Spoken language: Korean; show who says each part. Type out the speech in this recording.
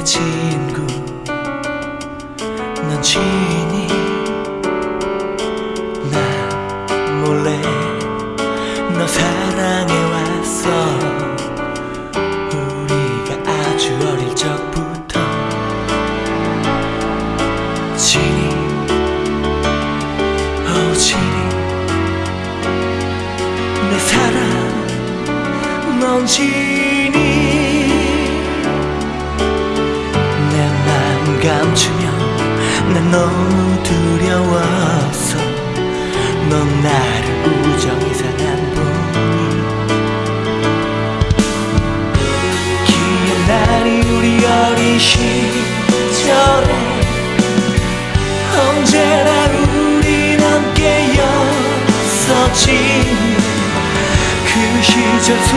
Speaker 1: 내 친구. 넌 지니 난 몰래 너 사랑해왔어. 우리가 아주 어릴 적부터 지니 오 지니 내 사랑 넌 지니 감추며 난 너무 두려웠어 넌 나를 우정히 사랑 보니 기억나니 우리 어린 시절에 언제나 우린 함께였었지. 그 시절 속